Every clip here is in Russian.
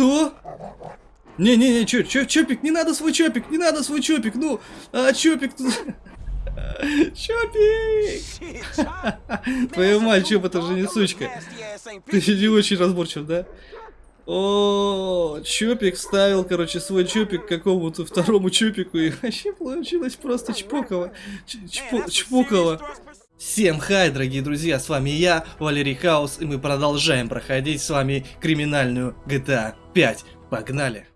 Что? Не-не-не, чё, чё, чопик, не надо свой чопик, не надо свой чопик, ну, а чопик тут... Чопик! Твою мать, Чоп, это же не сучка. Ты не очень разборчив, да? О, Чопик ставил, короче, свой Чопик какому-то второму Чопику, и вообще получилось просто чпоково. Чпоково. Всем хай, дорогие друзья, с вами я, Валерий Хаус, и мы продолжаем проходить с вами криминальную GTA 5. Погнали!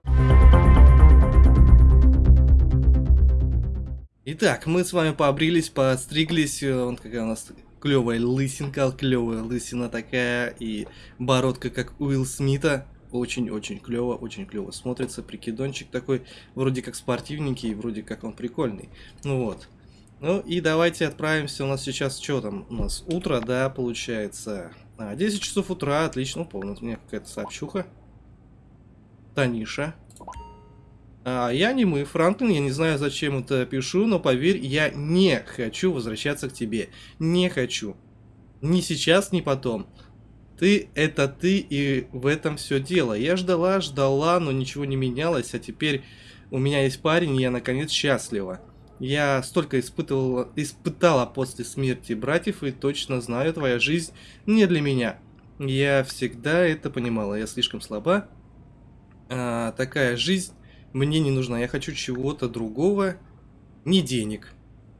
Итак, мы с вами побрились, подстриглись, вот какая у нас клевая лысинка, клевая лысина такая, и бородка как Уилл Смита. Очень-очень клево, очень клево смотрится, прикидончик такой, вроде как спортивненький, вроде как он прикольный. Ну вот. Ну и давайте отправимся, у нас сейчас что там, у нас утро, да, получается. А, 10 часов утра, отлично, помню, у меня какая-то сообщуха. Таниша. А, я не мы, Франклин, я не знаю, зачем это пишу, но поверь, я не хочу возвращаться к тебе. Не хочу. Ни сейчас, ни потом. Ты — это ты, и в этом все дело. Я ждала, ждала, но ничего не менялось, а теперь у меня есть парень, и я наконец счастлива. Я столько испытывала, испытала после смерти братьев, и точно знаю, твоя жизнь не для меня. Я всегда это понимала, я слишком слаба. А, такая жизнь мне не нужна, я хочу чего-то другого, не денег.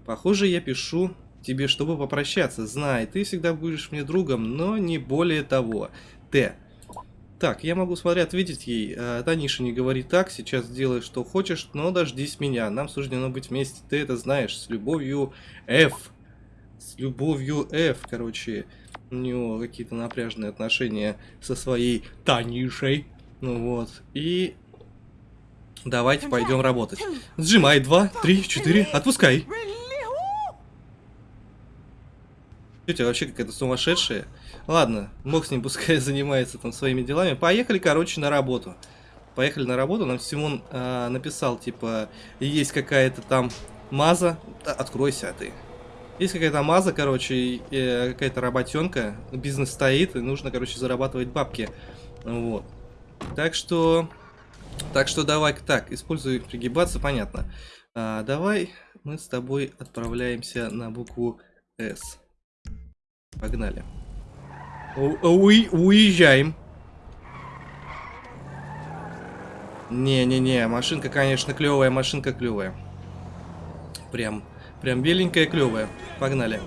Похоже, я пишу тебе, чтобы попрощаться. Знай, ты всегда будешь мне другом, но не более того. Т. Так, я могу, смотря, ответить ей. А, Таниша, не говори так, сейчас делай, что хочешь, но дождись меня. Нам суждено быть вместе, ты это знаешь. С любовью F. С любовью F, короче. У него какие-то напряженные отношения со своей Танишей. Ну вот. И Давайте пойдем работать. Сжимай. Два, три, четыре. Отпускай. Тетя вообще какая-то сумасшедшая. Ладно, мог с ним пускай занимается там своими делами. Поехали, короче, на работу. Поехали на работу. Нам Симон э, написал, типа, есть какая-то там маза. Да, откройся, а ты. Есть какая-то маза, короче, э, какая-то работенка. Бизнес стоит, и нужно, короче, зарабатывать бабки. Вот. Так что так что давай так, используй пригибаться, понятно. А, давай мы с тобой отправляемся на букву С. Погнали. У уезжаем. Не-не-не, машинка, конечно, клевая, машинка клевая. Прям, прям беленькая, клевая. Погнали.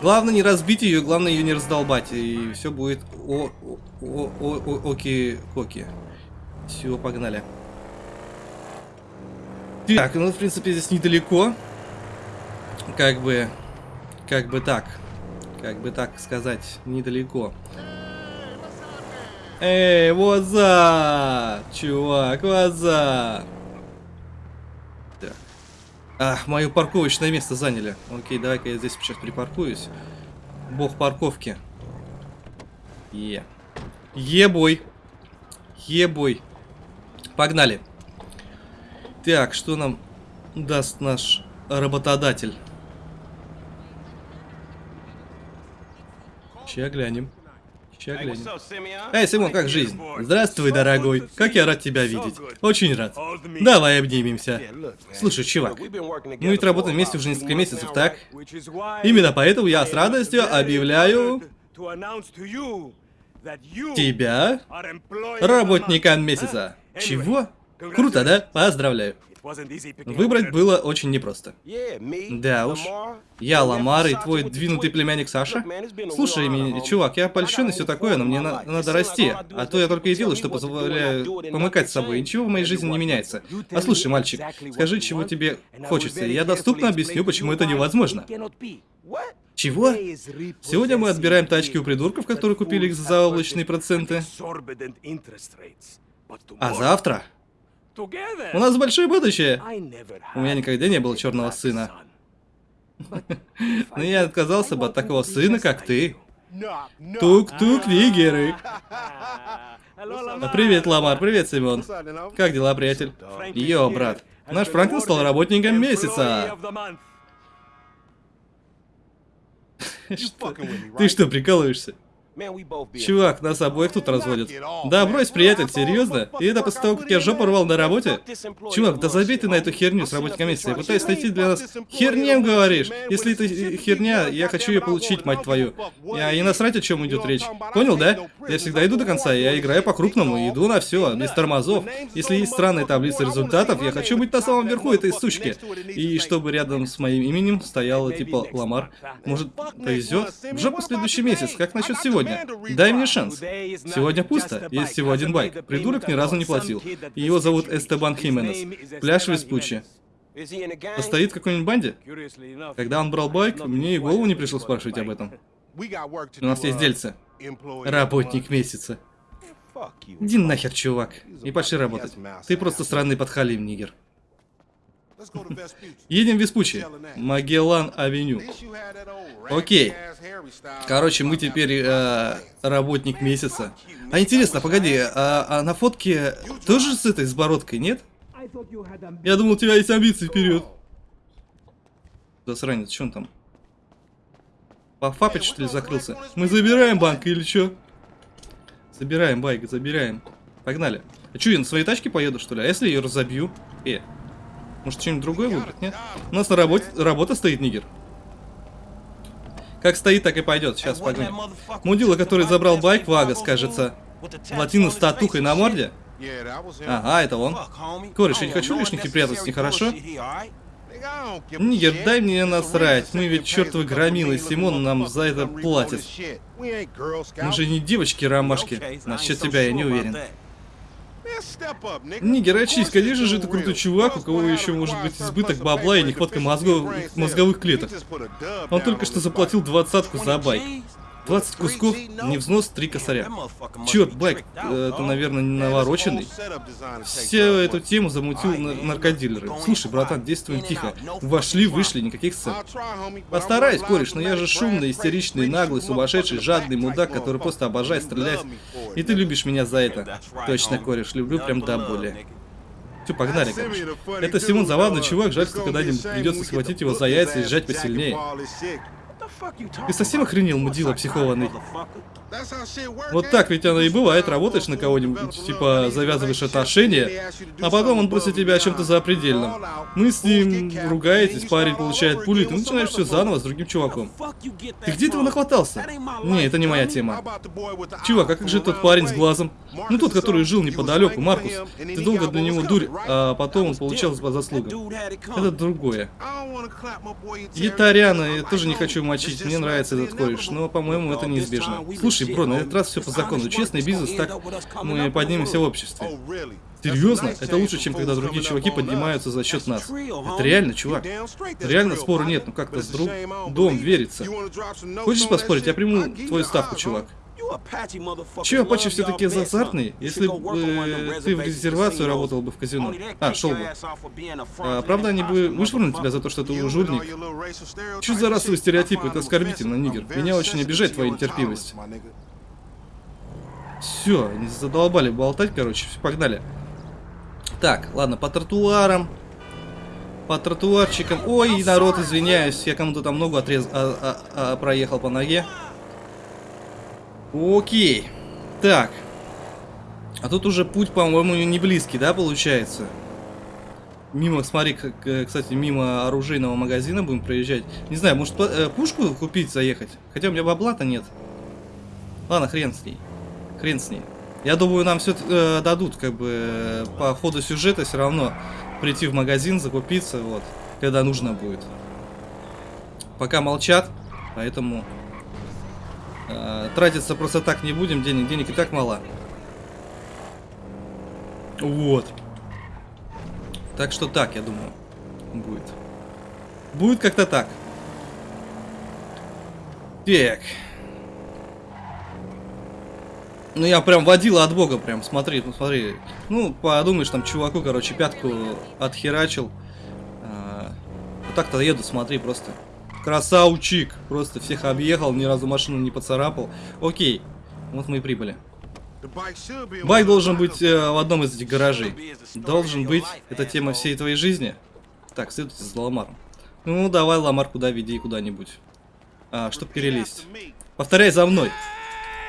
Главное не разбить ее, главное ее не раздолбать, и все будет о, о, о, о, оки-коки. Все, погнали. Так, ну, в принципе, здесь недалеко. Как бы... Как бы так. Как бы так сказать, недалеко. Эй, вот Чувак, вот. А, мое парковочное место заняли. Окей, давай-ка я здесь сейчас припаркуюсь. Бог парковки. Е. Ебой. Погнали. Так, что нам даст наш работодатель? Ща глянем. Ща глянем. Эй, Симон, как жизнь? Здравствуй, дорогой. Как я рад тебя видеть. Очень рад. Давай обнимемся. Слушай, чувак, мы ведь работаем вместе уже несколько месяцев, так? Именно поэтому я с радостью объявляю тебя работником месяца. Чего? Круто, да? Поздравляю. Выбрать было очень непросто. Да уж. Я Ламар и твой двинутый племянник Саша? Слушай, меня, чувак, я польщен и все такое, но мне на надо расти. А то я только и делаю, что позволяю помыкать с собой. Ничего в моей жизни не меняется. А слушай, мальчик, скажи, чего тебе хочется, я доступно объясню, почему это невозможно. Чего? Сегодня мы отбираем тачки у придурков, которые купили их за заоблачные проценты. А завтра? У нас большое будущее. У меня никогда не было черного сына. Но я отказался бы от такого сына, как ты. Тук-тук, нигеры. Привет, Ламар, привет, Симон. Как дела, приятель? Йо, брат. Наш Франклин стал работником месяца. Ты что, прикалываешься? Чувак, нас обоих тут разводят. Да, брось, приятель, серьезно? И это после того, как я жопу рвал на работе? Чувак, да забей ты на эту херню с месяца. Я пытаюсь найти для нас... Хернем говоришь? Если это херня, я хочу ее получить, мать твою. Я и насрать, о чем идет речь. Понял, да? Я всегда иду до конца, я играю по-крупному, иду на все, без тормозов. Если есть странная таблица результатов, я хочу быть на самом верху этой сучки. И чтобы рядом с моим именем стояло типа Ламар. Может, повезет? В жопу следующий месяц, как насчет сегодня? Сегодня. Дай мне шанс. Сегодня пусто. Есть всего один байк. Придурок ни разу не платил. Его зовут Эстебан Хименес. Пляж в Веспуччи. Стоит в какой-нибудь банде? Когда он брал байк, мне и голову не пришло спрашивать об этом. У нас есть дельце. Работник месяца. Иди нахер, чувак. И пошли работать. Ты просто странный подхалим, нигер. Едем в Веспуччи. Магеллан-авеню. Окей. Короче, мы теперь э, работник месяца. А интересно, погоди, а, а на фотке тоже с этой, с бородкой, нет? Я думал, у тебя есть амбиции вперед. Засранец, что он там? Пофапить, что ли, закрылся? Мы забираем банк или что? Забираем байк, забираем. Погнали. А что, я на своей тачке поеду, что ли? А если ее разобью? Э, может, что-нибудь другое выбрать, нет? У нас на работе работа стоит, нигер. Как стоит, так и пойдет. Сейчас погнали. Мудила, который забрал байк, Вагас, кажется. Латина с татухой на морде? Ага, это он. Кореш, я не хочу лишних неприятностей, хорошо? Нигер, дай мне насрать. Мы ведь чертовы громилы, Симон нам за это платит. Мы же не девочки-ромашки. Насчет тебя я не уверен. Не герачись, конечно же, это крутой чувак, у кого еще может быть избыток бабла и нехватка мозгов, мозговых клеток. Он только что заплатил двадцатку за байк. 20 кусков, не взнос, 3 косаря. Черт, Байк, э, это, наверное, навороченный. Все эту тему замутил наркодилеры. Слушай, братан, действуем тихо. Вошли, вышли, никаких сцен. Постараюсь, кореш, но я же шумный, истеричный, наглый, сумасшедший, жадный мудак, который просто обожает стрелять. И ты любишь меня за это. Точно, кореш, люблю прям до боли. Все, погнали, короче. Это Симон забавный чувак, жаль, что когда-нибудь придется схватить его за яйца и сжать посильнее. Ты совсем охренел, мудила психованный? Вот так ведь оно и бывает, работаешь на кого-нибудь, типа завязываешь отношения, а потом он просит тебя о чем-то запредельном. Мы с ним ругаетесь, парень получает пули, ты начинаешь все заново с другим чуваком. Ты где этого нахватался? Не, это не моя тема. Чувак, а как же тот парень с глазом? Ну тот, который жил неподалеку, Маркус. Ты долго для него дурь, а потом он получал по заслугам. Это другое. Ятаряна, я тоже не хочу мочить, мне нравится этот кореш, но, по-моему, это неизбежно. Слушай, бро, на этот раз все по закону. Честный бизнес, так мы поднимемся в обществе. Серьезно? Это лучше, чем когда другие чуваки поднимаются за счет нас. Это реально, чувак. Реально спора нет, ну как-то с друг... Дом верится. Хочешь поспорить? Я приму твою ставку, чувак. Че, Апачи все-таки азартный? Если бы э, ты в резервацию работал бы в казино. А, шел бы. А, правда, они бы вышвырнули тебя за то, что ты жульник? Что за расовый стереотип? Это оскорбительно, нигер. Меня очень обижает твоя нетерпимость. Все, они задолбали болтать, короче. Погнали. Так, ладно, по тротуарам. По тротуарчикам. Ой, народ, извиняюсь, я кому-то там ногу отрез... а, а, а, проехал по ноге. Окей. Так. А тут уже путь, по-моему, не близкий, да, получается? Мимо, смотри, кстати, мимо оружейного магазина будем проезжать. Не знаю, может э, пушку купить, заехать? Хотя у меня бабла-то нет. Ладно, хрен с ней. Хрен с ней. Я думаю, нам все э, дадут, как бы, по ходу сюжета все равно прийти в магазин, закупиться, вот, когда нужно будет. Пока молчат, поэтому Э, тратиться просто так не будем, денег, денег и так мало. Вот. Так что так, я думаю, будет. Будет как-то так. Так. Ну, я прям водила от бога, прям, смотри, ну. Ну, подумаешь, там, чуваку, короче, пятку отхерачил. А, вот так-то еду, смотри, просто. Красавчик. Просто всех объехал, ни разу машину не поцарапал. Окей. Вот мы и прибыли. Байк должен быть э, в одном из этих гаражей. Должен быть. Это тема всей твоей жизни. Так, следуйте за Ламаром. Ну, давай, Ламар, куда веди, куда-нибудь. А, чтоб перелезть. Повторяй за мной.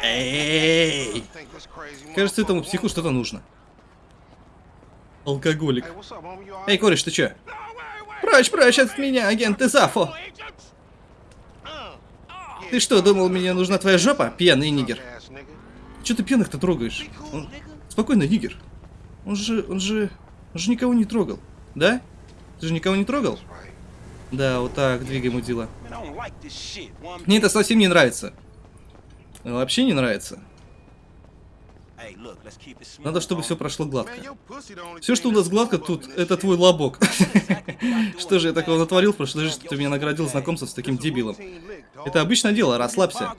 Эй! Кажется, этому психу что-то нужно. Алкоголик. Эй, кореш, ты чё? Прочь, прочь от меня, агент Изафо! Ты что, думал, мне нужна твоя жопа, пьяный нигер? Чё ты пьяных-то трогаешь? Он... Спокойно, нигер. Он же, он же, он же никого не трогал, да? Ты же никого не трогал? Да, вот так, двигаем удила. Мне это совсем не нравится. Вообще не нравится. Надо, чтобы все прошло гладко. Все, что у нас гладко тут, это твой лобок. Что же я такого натворил в прошлой жизни, что ты меня наградил знакомством с таким дебилом? Это обычное дело, расслабься.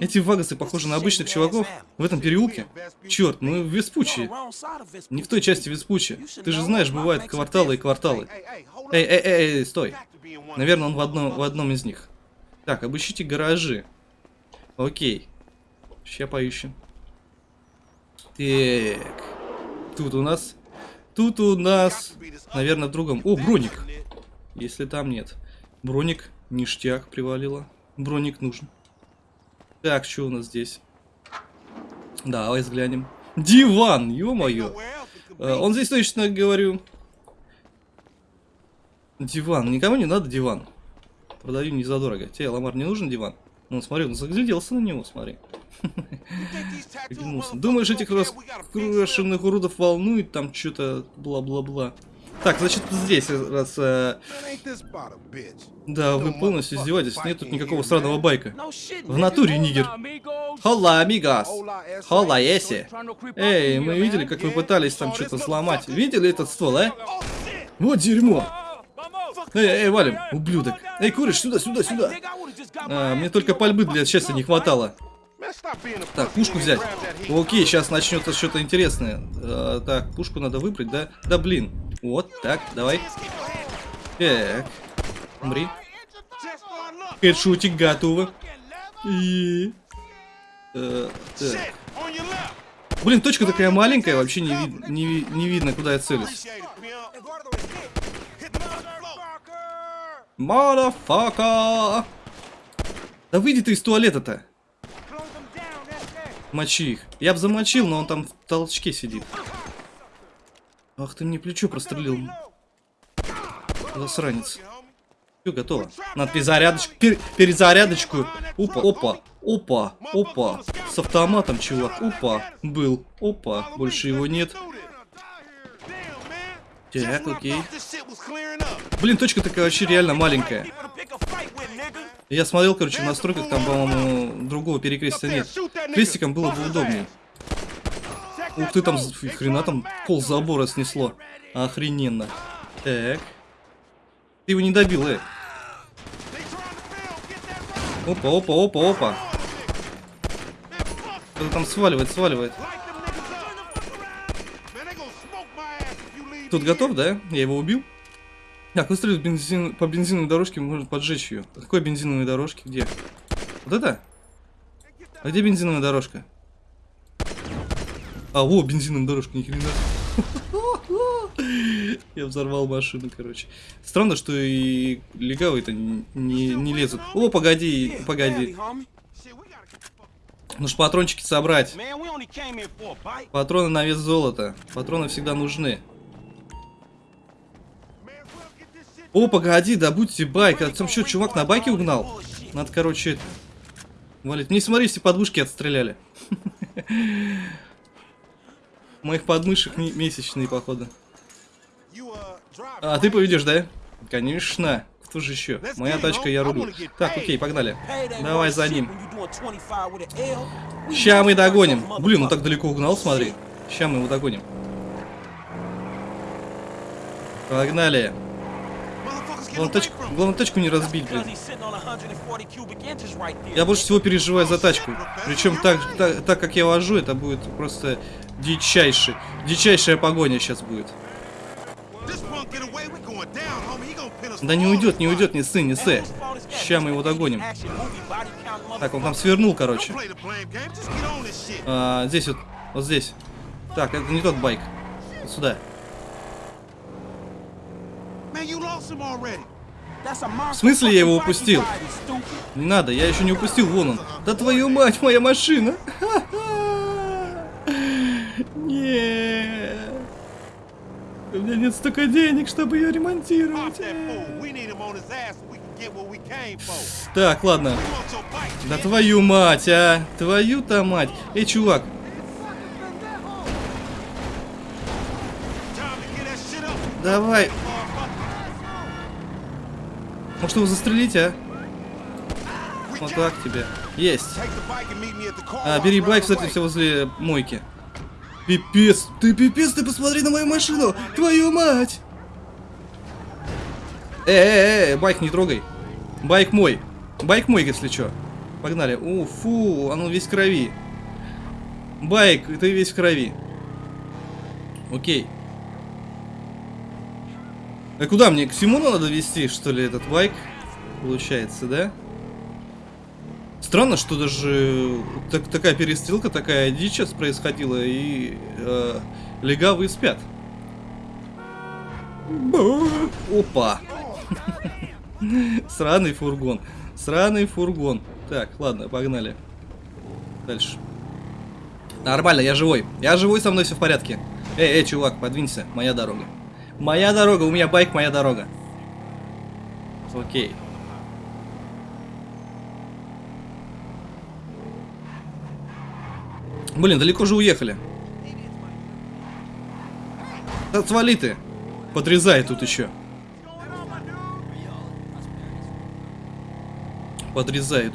Эти вагасы похожи на обычных чуваков в этом переулке. Черт, мы в Веспучи. Не в той части Веспучи. Ты же знаешь, бывают кварталы и кварталы. Эй, эй, эй, эй, стой. Наверное, он в одном, в одном из них. Так, обыщите гаражи. Окей. Сейчас поищем. Так. Тут у нас... Тут у нас... Наверное, в другом... О, броник. Если там нет. Броник. Ништяк привалило. Броник нужен. Так, что у нас здесь? Давай взглянем. Диван, ё-моё. А, он здесь точно, говорю. Диван. Никому не надо диван. Продаю не задорого. Тебе, Ламар, не нужен диван? Ну, смотри, он загляделся на него, смотри. Думаешь, этих раскрашенных уродов волнует там что-то бла-бла-бла. Так, значит, здесь раз... Э... Да, вы полностью издеваетесь. Нет тут никакого сраного байка. В натуре, нигер. Хола, амигас. Хола, еси. Эй, мы видели, как вы пытались там что-то сломать. Видели этот ствол, а? Вот дерьмо. Эй, эй, валим, ублюдок. Эй, куришь, сюда, сюда, сюда. А, мне только пальбы для счастья не хватало. Так, пушку взять. Окей, сейчас начнется что-то интересное. А, так, пушку надо выбрать, да? Да блин. Вот, так, давай. Так. Умри. Хедшутик готово. И... Э, так. Блин, точка такая маленькая, вообще не, не, не видно, куда я целюсь. Motherfucker! Да выйди ты из туалета-то. Мочи их. Я бы замочил, но он там в толчке сидит. Ах, ты мне плечо прострелил. Засранец. Все, готово. Надо перезарядочку. Пер, перезарядочку. Опа, опа, опа, опа. С автоматом, чувак. Опа, был. Опа, больше его нет. Так, окей. Блин, точка такая вообще реально маленькая. Я смотрел, короче, в настройках, там, по-моему, другого перекрестия нет. Крестиком было бы удобнее. Ух ты, там хрена там пол забора снесло. Охрененно. Так. Ты его не добил, э. Опа, опа, опа, опа. Кто-то там сваливает, сваливает. Тут готов, да? Я его убил? Так, выстрелить бензин, по бензиновой дорожке можно поджечь ее. Какой бензиновой дорожке? Где? Вот это? А где бензиновая дорожка? А, во, бензиновая дорожка, ни хрена. Я взорвал машину, короче. Странно, что и легавые-то не, не, не лезут. О, погоди, погоди. Нужно патрончики собрать. Патроны на вес золота. Патроны всегда нужны. О, погоди, да будьте байк. А там что, чувак на байке угнал? Надо, короче, это... Валить. Не смотри, все подмышки отстреляли. Моих подмышек месячные, походу. А, ты поведешь, да? Конечно. Кто же еще? Моя тачка, я рулю. Так, окей, погнали. Давай за ним. Ща мы догоним. Блин, он так далеко угнал, смотри. Ща мы его догоним. Погнали. Главное тачку, главное тачку не разбить, блин. Я больше всего переживаю за тачку. Причем так, так, так как я вожу, это будет просто дичайший, дичайшая погоня сейчас будет. Да не уйдет, не уйдет, не сы, не сы. Сейчас мы его догоним. Так, он там свернул, короче. А, здесь вот, вот здесь. Так, это не тот байк. Вот сюда. В смысле я его упустил? Не надо, я еще не упустил, вон он. Да твою мать, моя машина! Нет. У меня нет столько денег, чтобы ее ремонтировать. Так, ладно. Да твою мать, а! Твою-то мать! Эй, чувак! Давай! Может его застрелить, а? Вот так тебе. Есть. А, бери байк, кстати, все возле мойки. Пипец, ты пипец, ты посмотри на мою машину! Твою мать! Э, э, э, байк не трогай. Байк мой. Байк мой, если что. Погнали. У, фу, он весь в крови. Байк, ты весь в крови. Окей. А куда мне? К Симону надо вести, что ли, этот байк? Получается, да? Странно, что даже так, такая перестрелка, такая дичь сейчас происходила, и э, легавые спят. Опа! Сраный фургон. Сраный фургон. Так, ладно, погнали. Дальше. Нормально, я живой. Я живой, со мной все в порядке. Эй, эй, чувак, подвинься. Моя дорога. Моя дорога, у меня байк, моя дорога. Окей. Блин, далеко же уехали. Да свали ты. Подрезай тут еще. Подрезают.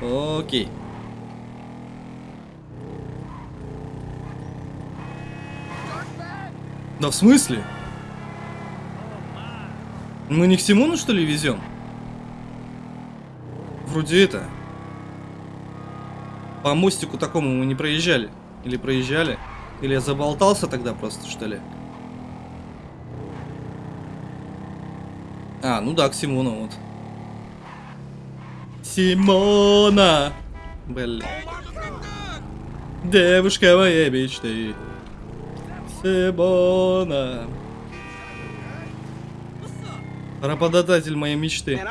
Окей. Да в смысле? Мы не к Симону, что ли, везем? Вроде это. По мостику такому мы не проезжали. Или проезжали. Или я заболтался тогда просто, что ли? А, ну да, к Симону вот. Симона! Блин. Девушка моей мечты. Симона. Работодатель моей мечты.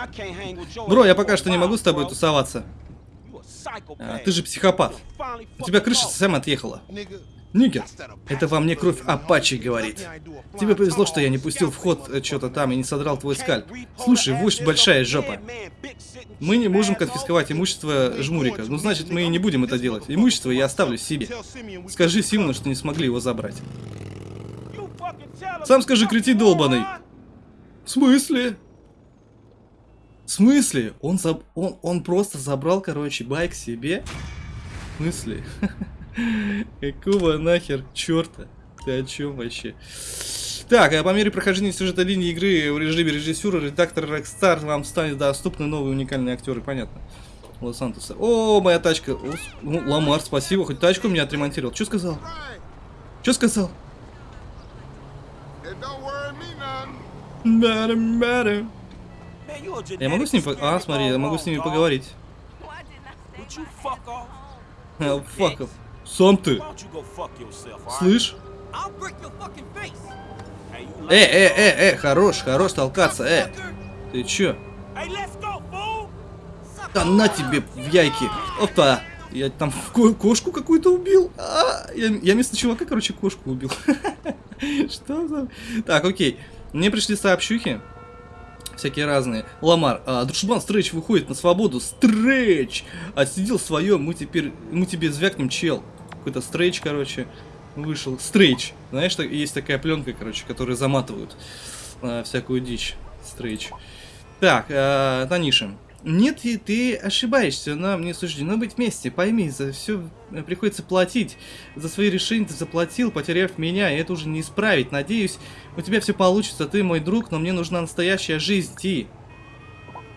Бро, я пока что не могу с тобой тусоваться. А, ты же психопат. У тебя крыша совсем отъехала. Нигер, это во мне кровь Апачи говорит. Тебе повезло, что я не пустил в ход э, что-то там и не содрал твой скальп. Слушай, вождь большая жопа. Мы не можем конфисковать имущество Жмурика. Ну, значит, мы и не будем это делать. Имущество я оставлю себе. Скажи Симону, что не смогли его забрать. Сам скажи, кретин долбаный. В смысле? В смысле? Он, заб... он, он просто забрал, короче, байк себе? В смысле? Какого нахер черта? Ты о чем вообще? Так, а по мере прохождения сюжета линии игры в режиме режиссера, редактор Rockstar вам станет доступны новые уникальные актеры, понятно. Лос-Сантоса. О, моя тачка. О, ну, Ламар, спасибо, хоть тачку меня отремонтировал. Что сказал? Что сказал? Я могу с ним... А, смотри, я могу с ними поговорить. Факов. Сам ты. Слышь? Э, э, э, э, хорош, хорош толкаться, э. Ты чё? Да на тебе в яйки. Опа. Я там ко кошку какую-то убил. А, я, я вместо чувака, короче, кошку убил. Что за... Так, окей. Мне пришли сообщухи. Всякие разные. Ламар, а, дружбан Стрэч выходит на свободу. Стрэч! Отсидел свое, мы теперь... Мы тебе звякнем, чел. Какой-то Стрэч, короче, вышел. Стрэч. Знаешь, есть такая пленка, короче, которую заматывают. А, всякую дичь. Стрэч. Так, а, Таниша. Нет, и ты ошибаешься, нам не суждено быть вместе. Пойми, за все приходится платить. За свои решения ты заплатил, потеряв меня, и это уже не исправить. Надеюсь, у тебя все получится, ты мой друг, но мне нужна настоящая жизнь, Ти.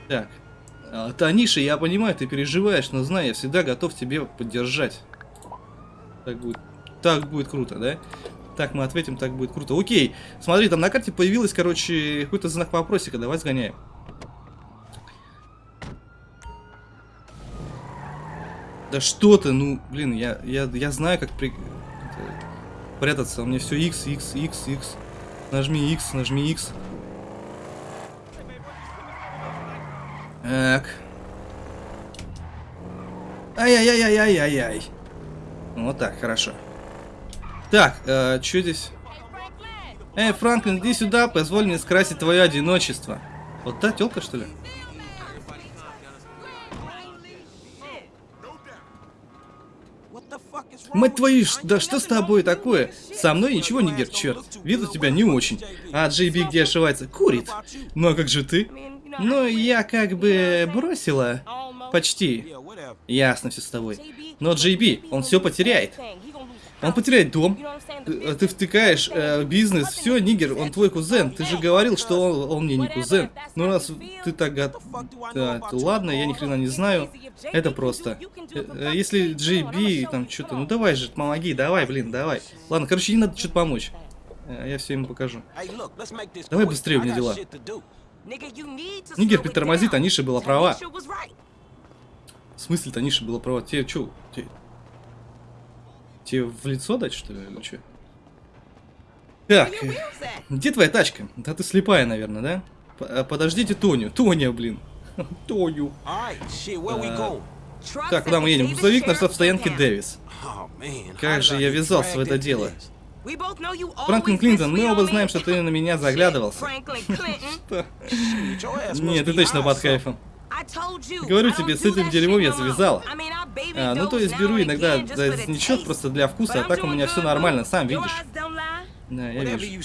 Так. А, Таниша, я понимаю, ты переживаешь, но знай, я всегда готов тебе поддержать. Так будет, так будет круто, да? Так, мы ответим, так будет круто. Окей, смотри, там на карте появилось, короче, какой-то знак вопросика, давай сгоняем. Да что ты, ну, блин, я, я, я знаю, как при... прятаться. У меня все X, X, X, X. Нажми X, нажми X. Так. Ай-яй-яй-яй-яй-яй. Вот так, хорошо. Так, э, что здесь? Эй, Франклин, иди сюда, позволь мне скрасить твое одиночество. Вот та телка, что ли? Мать твою, да что с тобой такое? Со мной ничего не гер, черт. Вид у тебя не очень. А Джей Би где ошивается? Курит. Ну а как же ты? Ну, я как бы бросила. Почти. Ясно все с тобой. Но Би, он все потеряет. Он потеряет дом. Ты, ты втыкаешь э, бизнес, все, Нигер, он твой кузен. Ты же говорил, что он, он мне не кузен. Ну раз ты так гад... Да, то ладно, я ни хрена не знаю. Это просто. Э, э, Если Би там что-то... Ну давай же, помоги, давай, блин, давай. Ладно, короче, не надо что-то помочь. Э, Я все ему покажу. Давай быстрее, у меня дела. Нигер притормози, Таниша была права. В смысле, Таниша была права? Тебе что? Тебе... тебе в лицо дать, что ли, или что? Так, э, где твоя тачка? Да ты слепая, наверное, да? П- э, Подождите Тоню. Тоня, блин. Тоню. Так, куда мы едем? Грузовик на стоянке Дэвис. Как же я ввязался в это дело? Франклин Клинтон, мы оба знаем, что ты на меня заглядывался. Что? Нет, ты точно под кайфом. Говорю тебе, с этим дерьмом я завязала. А, ну то есть беру иногда за значок просто для вкуса, а так у меня все нормально, сам видишь. Да, я вижу.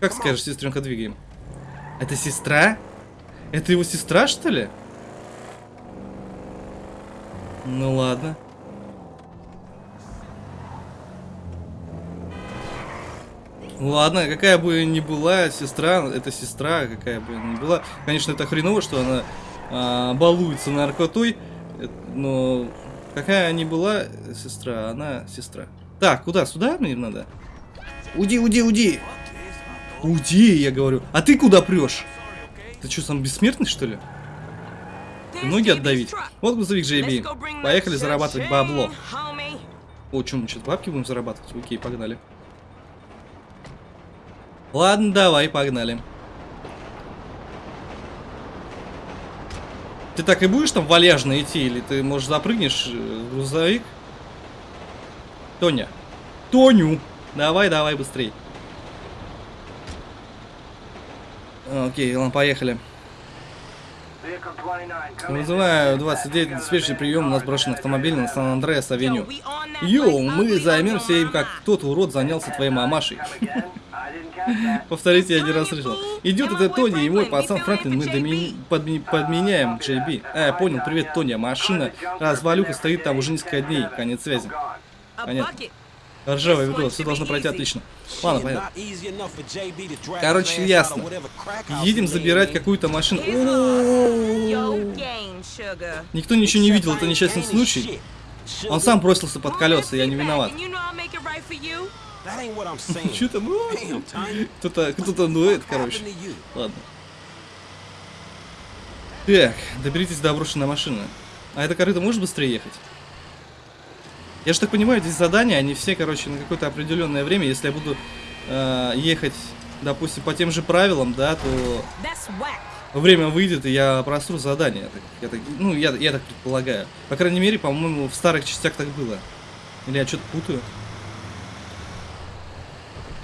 Как скажешь, сестренка, двигаем. Это сестра? Это его сестра, что ли? Ну ладно. Ладно, какая бы ни была сестра, это сестра, какая бы ни была. Конечно, это хреново, что она а, балуется наркотой, но какая ни была сестра, она сестра. Так, куда? Сюда мне надо? Уди, уди, уди! Уди, я говорю. А ты куда прешь? Ты что, сам бессмертный, что ли? Ноги отдавить. Вот грузовик JB. Поехали зарабатывать бабло. О, что, мы что, бабки будем зарабатывать? Окей, погнали. Ладно, давай, погнали. Ты так и будешь там валяжно идти, или ты, может, запрыгнешь э, в грузовик? Тоня. Тоню! Давай, давай, быстрей. Окей, ладно, поехали. Вызываю 29 диспетчерский прием, у нас брошен автомобиль на Сан-Андреас-авеню. Йоу, мы займемся им, как тот урод занялся твоей мамашей. Повторите, я не раз слышал. Идет это Тони и мой пацан Франклин, мы доми- подми- подменяем Би. А, я понял, привет, Тони, машина развалюха стоит там уже несколько дней, конец связи. Понятно. Ржавое ведро, все должно пройти отлично. Ладно, понятно. Короче, ясно. Едем забирать какую-то машину. Никто ничего не видел, это несчастный случай. Он сам бросился под колеса, я не виноват. Что там? Кто-то, кто-то дует, короче. Ладно. Так, доберитесь до брошенной машины. А эта корыта может быстрее ехать? Я же так понимаю, здесь задания, они все, короче, на какое-то определенное время. Если я буду э, ехать, допустим, по тем же правилам, да, то время выйдет, и я просру задание. Я так- я так- ну, я, я так предполагаю. По крайней мере, по-моему, в старых частях так было. Или я что-то путаю?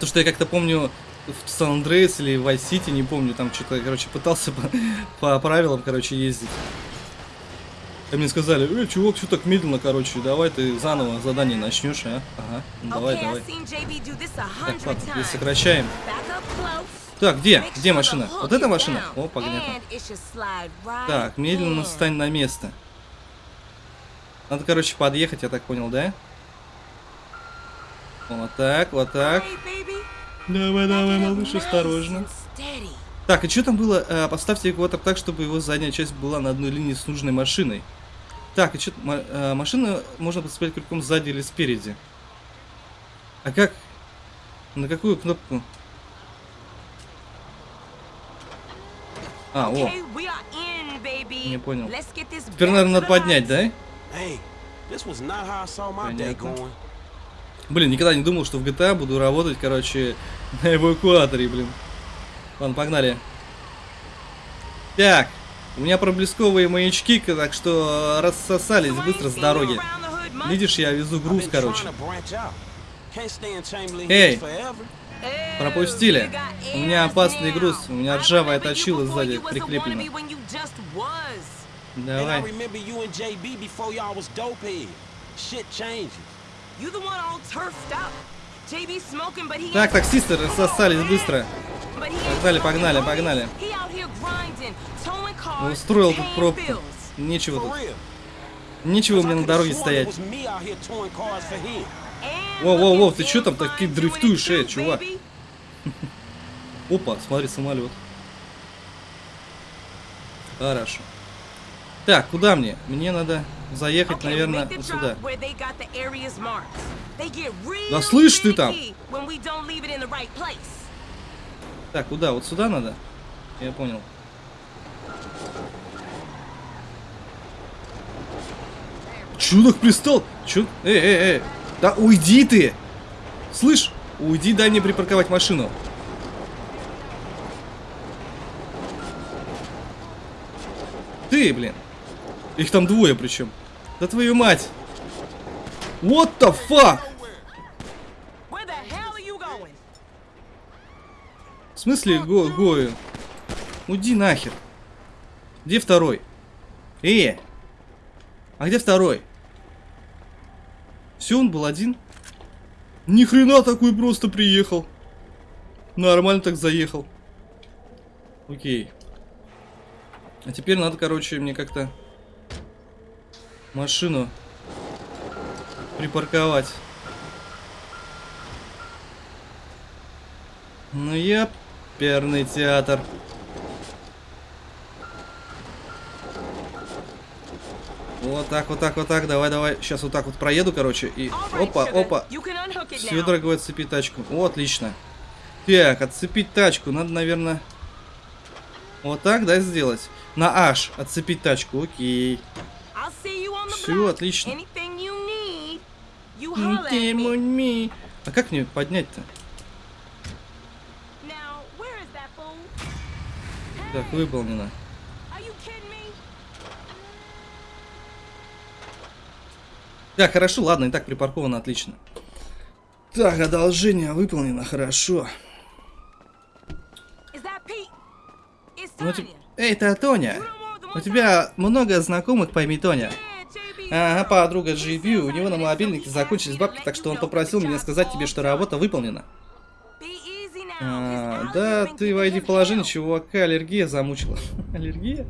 То, что я как-то помню в Сан Андреас или в City, не помню, там что-то, короче, пытался по, по правилам, короче, ездить. А мне сказали, э, чувак, что так медленно, короче, давай ты заново задание начнешь, а? Ага, ну, давай, давай. Так, ладно, здесь сокращаем. Так, где? Где машина? Вот эта машина? О, понятно. Так, медленно встань на место. Надо, короче, подъехать, я так понял, да? Вот так, вот так. Давай, давай, малыш, осторожно. Так, и что там было? А, поставьте экватор так, чтобы его задняя часть была на одной линии с нужной машиной. Так, и что? машину можно подцеплять крюком сзади или спереди. А как? На какую кнопку? А, о. Не понял. Теперь, Теперь, наверное, надо поднять, да? Понятно. Блин, никогда не думал, что в GTA буду работать, короче, на эвакуаторе, блин. Ладно, погнали. Так, У меня проблесковые маячки, так что рассосались быстро с дороги. Видишь, я везу груз, короче. Эй! Пропустили. У меня опасный груз. У меня ржавая точила сзади прикреплена. Давай. Так, таксисты рассосались быстро. Погнали, погнали, погнали. Устроил тут пробку. Нечего тут. Нечего мне на дороге стоять. Воу-воу-воу, ты что там так дрифтуешь, э, чувак? Опа, смотри, самолет. Хорошо. Так, куда мне? Мне надо заехать, наверное, вот сюда. Да слышь ты там! Так, куда? Вот сюда надо? Я понял. Так пристал? Чё? Эй, эй, эй! Да уйди ты! Слышь, уйди, дай мне припарковать машину. Ты, блин. Их там двое причем. Да твою мать. What the fuck? В смысле го гою? Уйди нахер. Где второй? Э! А где второй? Все, он был один. Ни хрена такой просто приехал. Нормально так заехал. Окей. А теперь надо, короче, мне как-то машину припарковать. Ну я перный театр. Вот так, вот так, вот так. Давай, давай. Сейчас вот так вот проеду, короче. И опа, опа. Все, дорогой, отцепить тачку. О, отлично. Так, отцепить тачку. Надо, наверное, вот так, да, сделать. На H отцепить тачку. Окей. Все, отлично. А как мне поднять-то? Так, выполнено. Да, хорошо, ладно, и так припарковано, отлично. Так, одолжение выполнено, хорошо. Ну, тип... Эй, это Тоня. У тебя много знакомых по имени Тоня. Ага, подруга GV, у него на мобильнике закончились бабки, так что он попросил меня сказать тебе, что работа выполнена. А, да, ты войди в положение, чувака аллергия замучила. аллергия?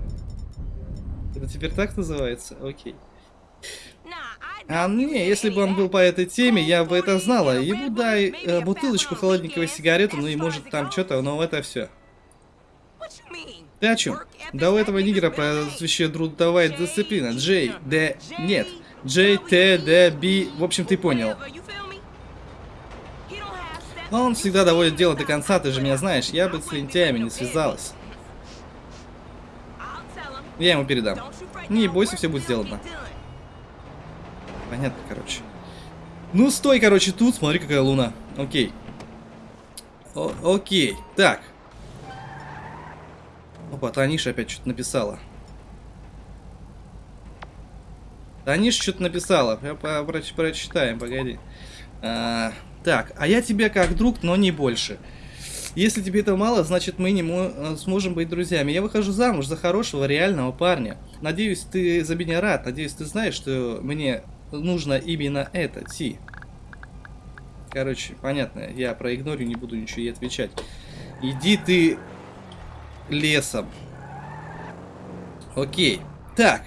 Это теперь так называется? Окей. А не, если бы он был по этой теме, я бы это знала. Ему дай э, бутылочку холодненького сигарету, ну и может там что-то, но это все. Ты? Да у этого нигера прозвище трудовая дисциплина. Джей, Д, нет. Джей, Т, Д, Би. В общем, ты понял. Он всегда доводит дело до конца, ты же меня знаешь. Я бы с лентяями не связалась. Я ему передам. Не бойся, все будет сделано. Понятно, короче. Ну, стой, короче, тут. Смотри, какая луна. Окей. О окей. Так. Опа, Таниша опять что-то написала. Таниша что-то написала. Проч прочитаем, погоди. А, так, а я тебе как друг, но не больше. Если тебе это мало, значит мы не э, сможем быть друзьями. Я выхожу замуж за хорошего, реального парня. Надеюсь, ты за меня рад. Надеюсь, ты знаешь, что мне нужно именно это, Ти. Короче, понятно, я проигнорю, не буду ничего ей отвечать. Иди ты лесом. Окей. Так,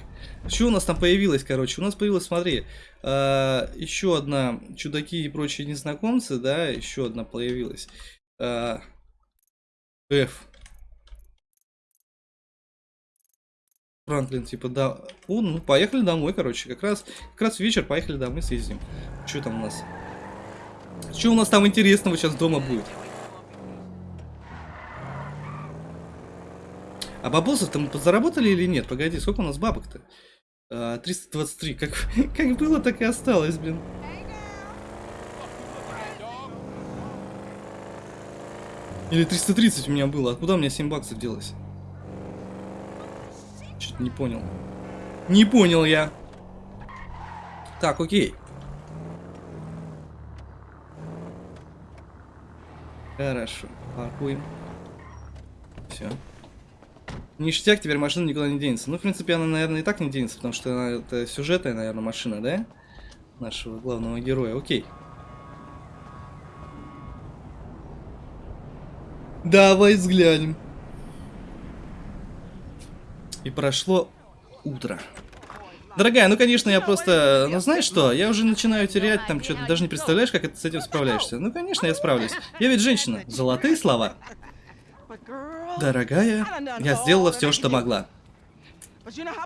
что у нас там появилось, короче? У нас появилось, смотри, э, еще одна чудаки и прочие незнакомцы, да, еще одна появилась. Э, F. Франклин, типа, да. О, ну, поехали домой, короче. Как раз, как раз вечер, поехали домой, съездим. Что там у нас? Что у нас там интересного сейчас дома будет? А бабосов-то мы заработали или нет? Погоди, сколько у нас бабок-то? А, 323. Как, как было, так и осталось, блин. Или 330 у меня было. Откуда у меня 7 баксов делось? Что-то не понял. Не понял я. Так, окей. Хорошо, паркуем. Все. Ништяк, теперь машина никуда не денется. Ну, в принципе, она, наверное, и так не денется, потому что она, это сюжетная, наверное, машина, да? Нашего главного героя. Окей. Давай взглянем. И прошло утро. Дорогая, ну конечно, я просто... Ну знаешь что, я уже начинаю терять там что-то, даже не представляешь, как ты с этим справляешься. Ну конечно, я справлюсь. Я ведь женщина. Золотые слова. Дорогая, я сделала все, что могла.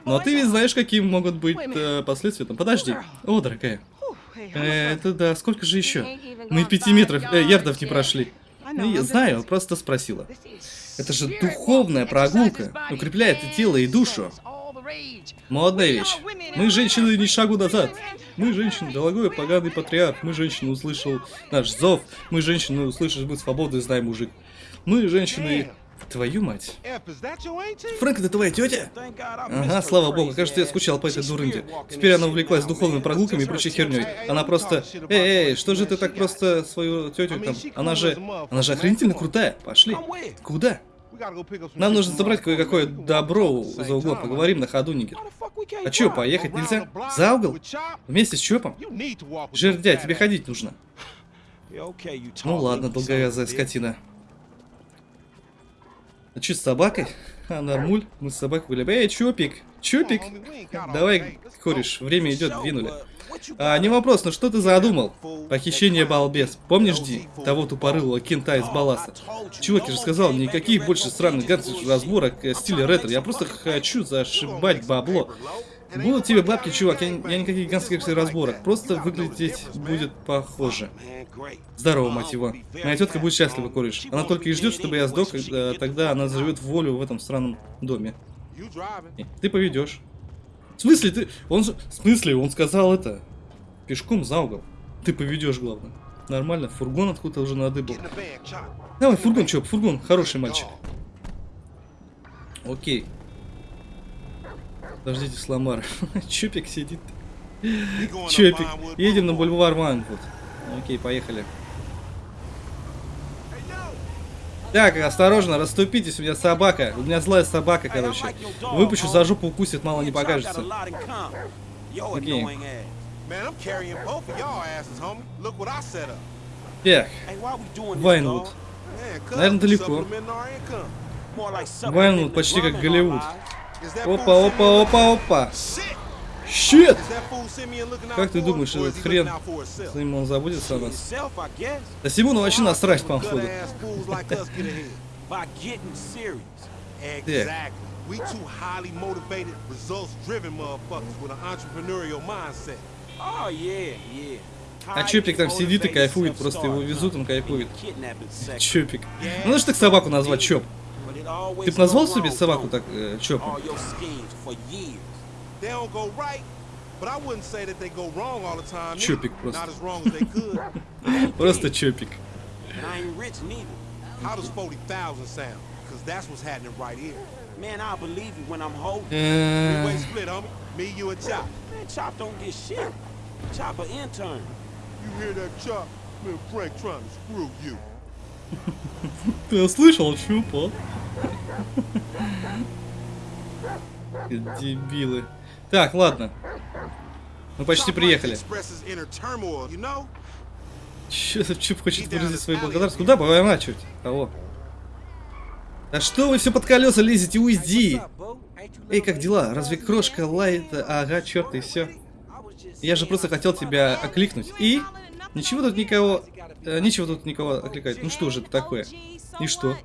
Но ты ведь знаешь, какие могут быть э, последствия там. Подожди. О, дорогая. Э, это да, сколько же еще? Мы пяти метров, э, ярдов не прошли. Ну, я знаю, просто спросила. Это же духовная прогулка. Укрепляет и тело, и душу. Модная вещь. Мы, женщины, ни шагу назад. Мы, женщины, дорогой поганый патриарх. Мы, женщины, услышал наш зов. Мы, женщины, услышишь быть свободны, знай, мужик. Мы, женщины, Твою мать. Фрэнк, это твоя тетя? Ага, слава богу, кажется, я скучал по этой дурынде. Теперь она увлеклась духовными прогулками и прочей херней. Она просто... Эй, эй, что же ты так просто свою тетю там... Она же... Она же охренительно крутая. Пошли. Куда? Нам нужно забрать кое-какое добро за углом. Поговорим на ходу, Нигер. А чё, поехать нельзя? За угол? Вместе с Чопом? Жердя, тебе ходить нужно. Ну ладно, долговязая скотина. А что с собакой? А, нормуль. Мы с собакой были. Эй, Чопик! Чопик! Давай, кореш, время идет, двинули. А, не вопрос, но что ты задумал? Похищение балбес. Помнишь, Ди? Того тупорылого кента из балласта. Чувак, я же сказал, никаких больше странных гаджетов разборок э, стиля ретро. Я просто хочу зашибать бабло. Будут тебе бабки, чувак, я, я никаких гангстерских разборок. Просто выглядеть будет похоже. Здорово, мать его. Моя тетка будет счастлива, кореш. Она только и ждет, чтобы я сдох, когда, тогда она заживет волю в этом странном доме. Ты поведешь. В смысле ты... Он. В смысле? Он сказал это. Пешком за угол. Ты поведешь, главное. Нормально, фургон откуда-то уже надыбал. Давай, фургон, чё, фургон, хороший мальчик. Окей. Подождите, Сламар. Чупик сидит. Чупик. Едем на бульвар Вайнвуд. Окей, поехали. Так, осторожно, расступитесь, у меня собака. У меня злая собака, короче. Выпущу за жопу укусит, мало не покажется. Окей. Так, Вайнвуд. Наверное, далеко. Вайнвуд почти как Голливуд. Опа, опа, опа, опа. Щит! Как ты думаешь, этот хрен, с ним он забудется о нас? Да Симону вообще насрать, походу. Так. We two highly motivated, results-driven motherfuckers with an entrepreneurial mindset. Oh, yeah, yeah. А Чопик там сидит и кайфует, просто его везут, он кайфует. Чопик. Ну, же так собаку назвать, Чоп. Ты бы назвал себе собаку так, э, Чопом? Чопик просто. Просто Чопик. How does 40,000 sound? Because that's what's happening right here. Man, I believe you when I'm holding. Three-way split, homie. Me, you, and Chop. Man, Chop don't get shit. Chop an intern. You hear that, Chop? Man, Frank trying to screw you. Ты слышал, Чупа? Дебилы. Так, ладно. Мы почти приехали. Че, Чуп хочет выразить свою благодарность? Куда поворачивать? Кого? Да что вы все под колеса лезете? Уйди! Эй, как дела? Разве крошка лает? Ага, черт, и все. Я же просто хотел тебя окликнуть. И? Ничего тут никого... Э, ничего тут никого окликать. Ну что же это такое? И что?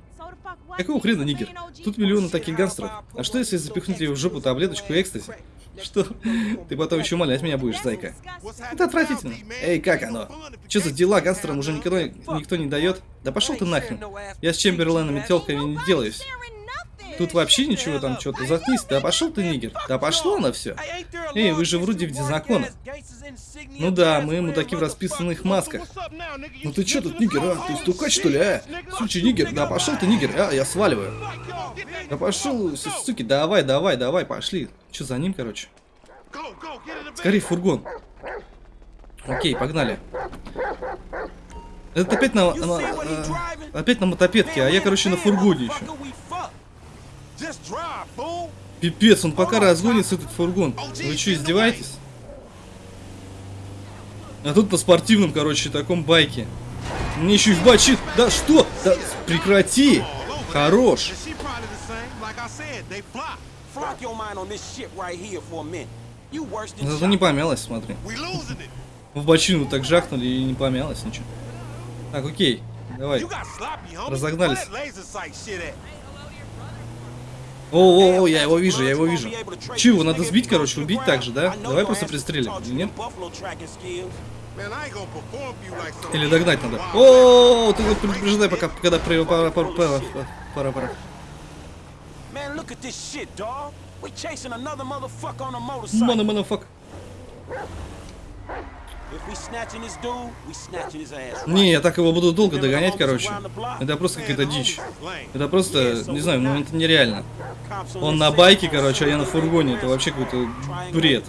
Какого хрена, нигер? Тут миллионы таких гангстеров. А что если запихнуть ее в жопу таблеточку экстази? Что? Ты потом еще умолять меня будешь, зайка. Это отвратительно. Эй, как оно? Что за дела гангстерам уже никто, никто не дает? Да пошел ты нахрен. Я с Чемберленом и телками не делаюсь. Тут вообще ничего там, что-то заткнись. Да пошел ты, нигер. Да пошло на все. Эй, вы же вроде вне закона. Ну да, мы мудаки в расписанных масках. Ну ты чё тут, нигер, а? Ты стукач, что ли, а? Сучий нигер, да пошел ты, нигер, а? Я сваливаю. Да пошел, суки, давай, давай, давай, пошли. Че за ним, короче? Скорее фургон. Окей, погнали. Это опять на, на э, опять на мотопедке, а я, короче, на фургоне еще. Пипец, он пока разгонится этот фургон. Вы что, издеваетесь? А тут по спортивным, короче, таком байке. Мне еще и в бачит. Да что? Да прекрати. Хорош. Зато не помялась, смотри. В бочину так жахнули и не помялась ничего. Так, окей. Давай. Разогнались. О, о, о, я его вижу, я его вижу. Че, его надо сбить, короче, убить так же, да? Давай просто пристрелим, нет? Или догнать надо. О, ты предупреждай, пока, когда пара, пара, пара, пара, пара, пара. Мана, манафак. Не, я так его буду долго догонять, короче. Это просто какая-то дичь. Это просто, не знаю, ну это нереально. Он на байке, короче, а я на фургоне. Это вообще какой-то бред.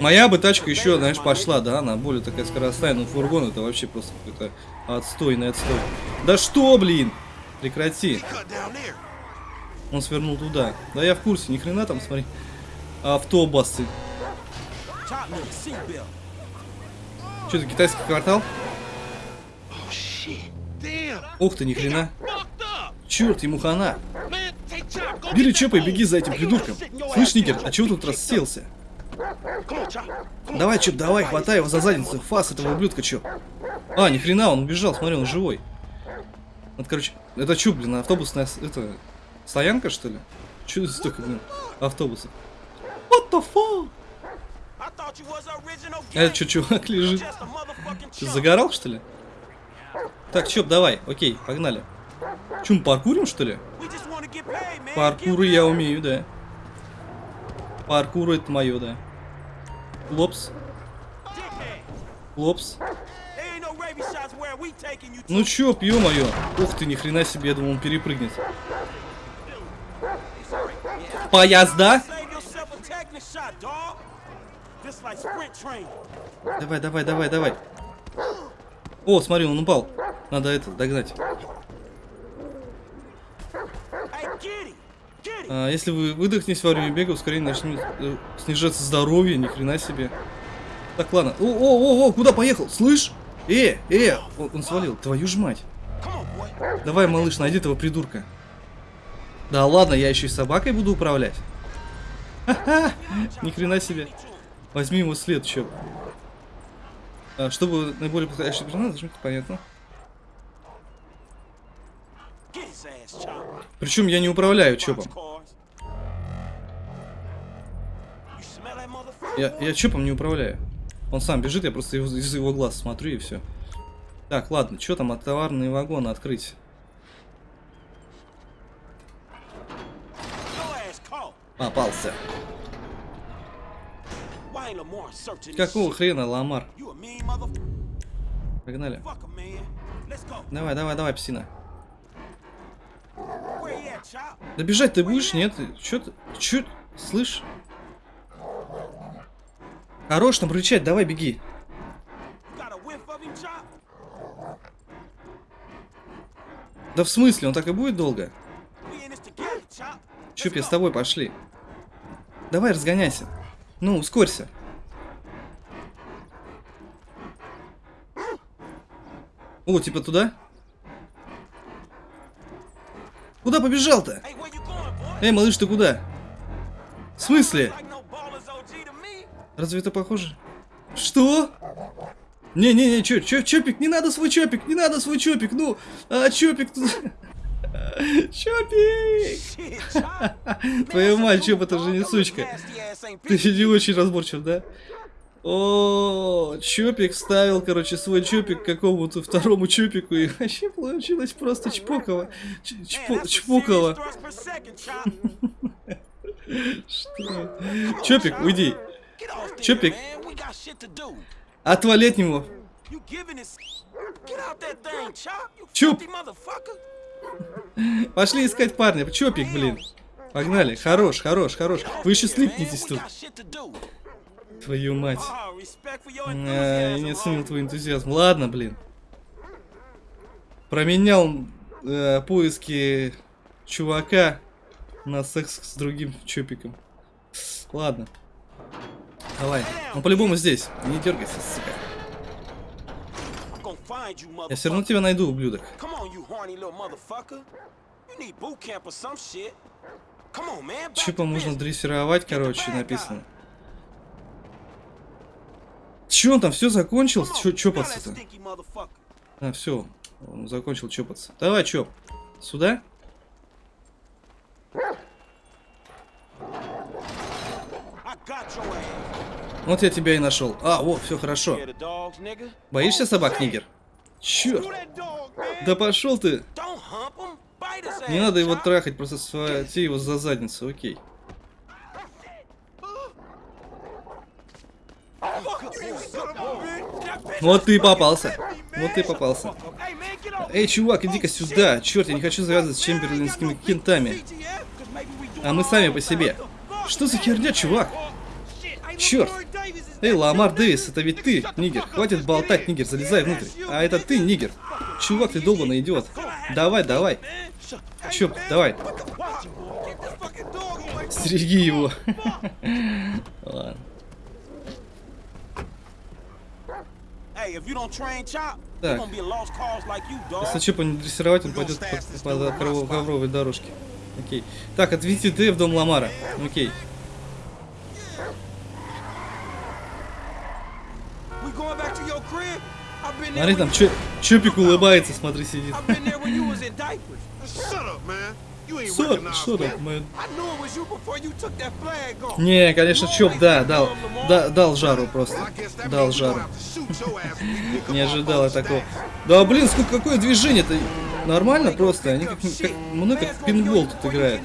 Моя бы тачка еще, знаешь, пошла, да, она более такая скоростная, но фургон это вообще просто какой-то отстойный отстой. Да что, блин? Прекрати. Он свернул туда. Да я в курсе, ни хрена там, смотри. Автобусы. Что это, китайский квартал? Ух ты, ни хрена. Черт, ему хана. Бери Чопа и беги за этим придурком. Слышь, Никер, а чего тут расселся? Давай, Чоп, давай, хватай его за задницу. Фас этого ублюдка, Чоп. А, ни хрена, он убежал, смотри, он живой. Вот, короче, это что, блин, автобусная, это, стоянка, что ли? Че столько, блин, автобусов? What the fuck? Это что, чувак лежит? Ты загорал, что ли? Так, Чоп, давай, окей, погнали. Чем, паркурим, что ли? Паркуры я умею, да. Паркур это мое, да. Лопс. Лопс. Ну чё, пью мое. Ух ты, ни хрена себе, я думал, он перепрыгнет. Поезда? Давай, давай, давай, давай. О, смотри, он упал. Надо это догнать. А, если вы выдохнете во время бега, ускорение начнет э, снижаться здоровье, ни хрена себе. Так, ладно. О, о, о, о, куда поехал? Слышь? Э, э, он, он свалил. Твою ж мать. Давай, малыш, найди этого придурка. Да ладно, я еще и собакой буду управлять. Ха-ха, ни хрена себе. Возьми его след, чё. А, чтобы наиболее подходящий персонаж, зачем понятно. Причем я не управляю чопом. Я, я чопом не управляю. Он сам бежит, я просто из, из его глаз смотрю и все. Так, ладно, что там от товарные вагоны открыть? Попался. Какого хрена, Ламар? Погнали. Давай, давай, давай, псина. Да бежать ты будешь? Нет? Чё ты? Чё? Слышь? Хорош там рычать, давай беги. Да в смысле, он так и будет долго? Чуп, я с тобой пошли. Давай разгоняйся. Ну, ускорься. О, типа туда? Куда побежал-то? Эй, малыш, ты куда? В смысле? Разве это похоже? Что? Не-не-не, чё, чё, чопик, не надо свой чопик, не надо свой чопик, ну, а чопик тут... Чопик! Твою мать, чоп, это же не сучка. Ты не очень разборчив, да? О, Чопик ставил, короче, свой Чопик какому-то второму Чопику, и вообще получилось просто чпоково. Чпо чпоково. Что? Чопик, уйди. Чопик. Отвали от него. Чуп. Пошли искать парня. Чопик, блин. Погнали. Хорош, хорош, хорош. Вы еще слипнетесь тут. Твою мать. А, я не оценил твой энтузиазм. Ладно, блин. Променял э, поиски чувака на секс с другим чопиком. Ладно. Давай. Он по-любому здесь. Не дергайся, сука. Я все равно тебя найду, ублюдок. Чипа можно дрессировать, короче, написано. Че он там все закончил? Че чопаться-то? А, все. Он закончил чопаться. Давай, чоп. Сюда? Вот я тебя и нашел. А, вот, все хорошо. Боишься собак, нигер? Черт. Да пошел ты. Не надо его трахать, просто схвати его за задницу, окей. Вот ты попался. Вот ты попался. Эй, чувак, иди-ка сюда. Черт, я не хочу завязывать с чемберлинскими кентами. А мы сами по себе. Что за херня, чувак? Черт. Эй, Ламар Дэвис, это ведь ты, нигер. Хватит болтать, нигер, залезай внутрь. А это ты, нигер. Чувак, ты долбанный идиот. Давай, давай. Чё, давай. Стереги его. Ладно. Так. Если Чопа не дрессировать, он пойдет по, по, по ковровой дорожке. Окей. Так, отвезти Д в дом Ламара. Окей. Смотри, там Чо Чопик улыбается, смотри, сидит. Что, что там, man? Не, конечно, Чоп, да, дал, да, дал жару просто, дал жару. Не ожидал я такого. Да, блин, сколько, какое движение-то, нормально просто, они как, как, мной как пинбол тут играют.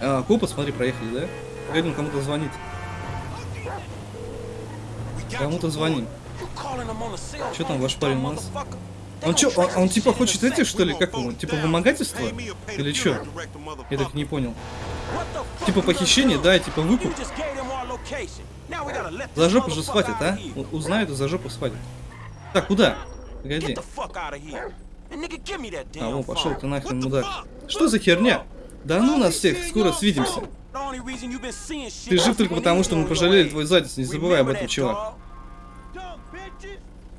А, копы, смотри, проехали, да? Погоди, кому-то звонит. Кому-то звоним. Что там ваш парень у нас? Он что, он, он типа хочет эти, что ли? Как ему? Типа вымогательство? Или что? Я так не понял. Типа похищение, да, типа выкуп. За жопу же схватит, а? Узнают и за жопу схватит. Так, куда? Погоди. А, вон, пошел ты нахрен, мудак. Что за херня? Да ну нас всех, скоро свидимся. Ты жив только потому, что мы пожалели твой задниц, не забывай об этом, чувак.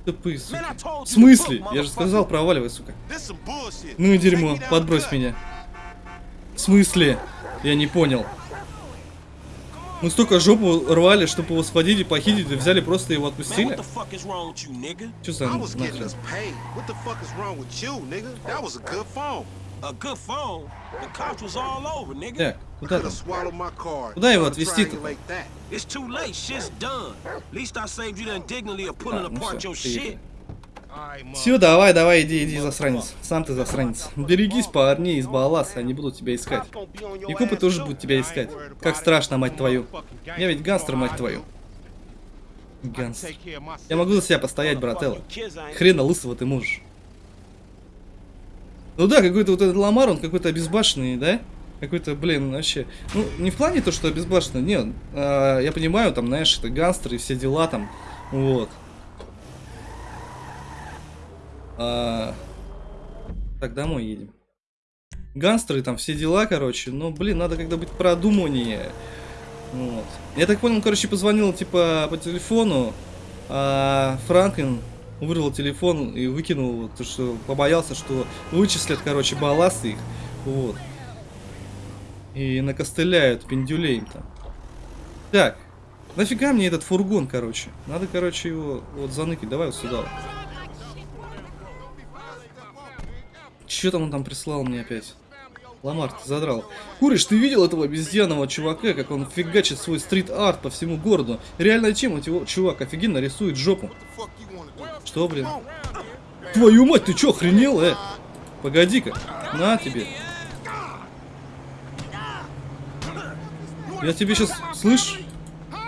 Тупые, сука. В смысле? Я же сказал, проваливай, сука. Ну и дерьмо, подбрось меня. В смысле? Я не понял. Мы столько жопу рвали, чтобы его схватить и похитить, и взяли просто его отпустили? Что за нахрен? A good phone. The cops was all over, nigga. Так, куда там? Куда его отвезти-то? It's too late. Shit's done. At least I saved you the indignity of pulling apart your shit. Все, давай, давай, иди, иди, засранец. Сам ты засранец. Берегись парней из Баласа, они будут тебя искать. И копы тоже будут тебя искать. Как страшно, мать твою. Я ведь гангстер, мать твою. Гангстер. Я могу за себя постоять, брателло. Хрена лысого ты можешь. Ну да, какой-то вот этот Ламар, он какой-то обезбашенный, да? Какой-то, блин, вообще. Ну, не в плане то, что обезбашенный, нет. А, я понимаю, там, знаешь, это гангстеры и все дела там. Вот. А... Так, домой едем. Гангстеры там все дела, короче. Но, блин, надо когда быть продуманнее. Вот. Я так понял, короче, позвонил, типа, по телефону. А Франклин вырвал телефон и выкинул, то что побоялся, что вычислят, короче, балласты их, вот. И накостыляют пиндюлей там. Так, нафига мне этот фургон, короче? Надо, короче, его вот заныкать. Давай вот сюда. Че там он там прислал мне опять? Ламар, ты задрал. Куриш, ты видел этого обезьянного чувака, как он фигачит свой стрит-арт по всему городу? Реально чем его чувак офигенно рисует жопу? Что, блин? Твою мать, ты чё, охренел, э? Погоди-ка. На тебе. Я тебе сейчас, слышь,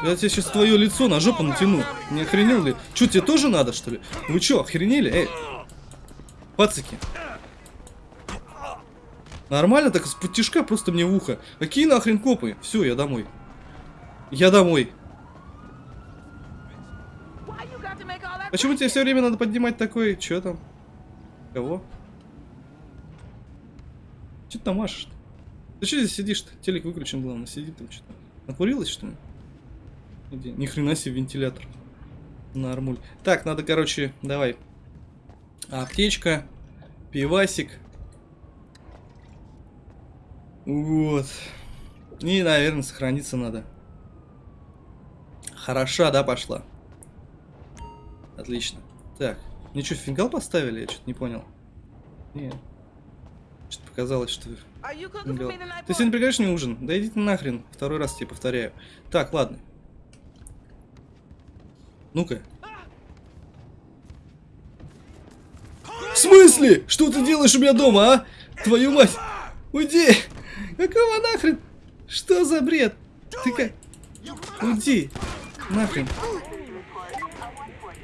я тебе сейчас твое лицо на жопу натяну. Не охренел ли? Че, тебе тоже надо, что ли? Вы че, охренели? Эй, пацики. Нормально так с путишка просто мне в ухо. Какие нахрен копы? Все, я домой. Я домой. Почему тебе все время надо поднимать такой? Че там? Кого? Че ты там машешь -то? Ты что здесь сидишь-то? Телек выключен, главное, сиди там что-то. Накурилась, что ли? Иди. Ни хрена себе вентилятор. Нормуль. Так, надо, короче, давай. Аптечка, пивасик. Вот. И, наверное, сохраниться надо. Хороша, да, пошла? Отлично. Так, мне что, фингал поставили? Я что-то не понял. Нет. Что-то показалось, что... Фингал. Ты сегодня приглашаешь мне ужин? Да иди ты нахрен. Второй раз тебе повторяю. Так, ладно. Ну-ка. В смысле? Что ты делаешь у меня дома, а? Твою мать! Уйди! Какого нахрен? Что за бред? Ты как... Уйди! Нахрен!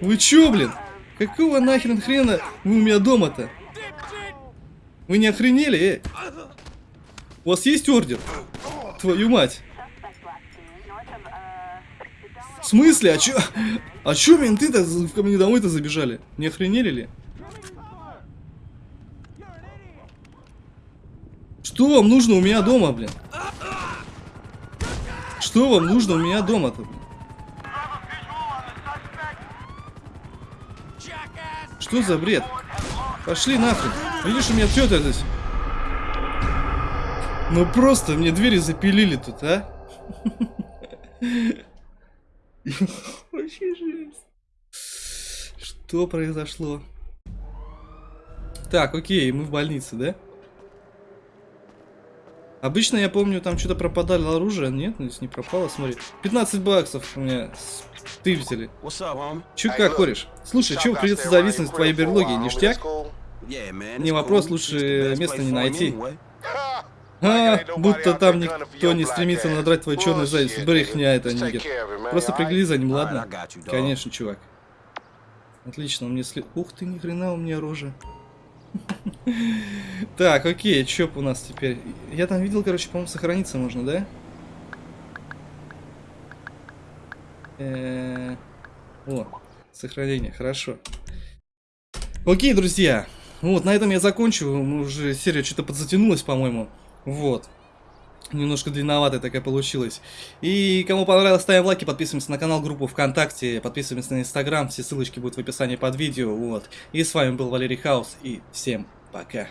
Вы чё, блин? Какого нахрен хрена вы у меня дома-то? Вы не охренели, эй? У вас есть ордер? Твою мать! В смысле? А чё? А чё менты-то ко мне домой-то забежали? Не охренели ли? Что вам нужно у меня дома, блин? Что вам нужно у меня дома-то, блин? Что за бред? Пошли нахрен. Видишь, у меня тетя здесь. Ну просто мне двери запилили тут, а? Вообще жесть. Что произошло? Так, окей, мы в больнице, да? Обычно, я помню, там что-то пропадало оружие. Нет, здесь не пропало, смотри. 15 баксов у меня стыбзили. Чё как, кореш? Слушай, чё придется зависнуть в твоей берлоге, ништяк? Не вопрос, лучше места не найти. А, будто там никто не стремится надрать твой черный зависть. Брехня это, нигер. Просто пригляди за ним, ладно? Конечно, чувак. Отлично, он мне след... Ух ты, ни хрена у меня рожа. Так, окей, что у нас теперь? Я там видел, короче, по-моему, сохраниться можно, да? Э, о, сохранение, хорошо. Окей, друзья. Вот, на этом я закончу. Уже серия что-то подзатянулась, по-моему. Вот. Немножко длинноватая такая получилась. И кому понравилось, ставим лайки, подписываемся на канал, группу ВКонтакте, подписываемся на Инстаграм, все ссылочки будут в описании под видео, вот. И с вами был Валерий Хаус, и всем пока.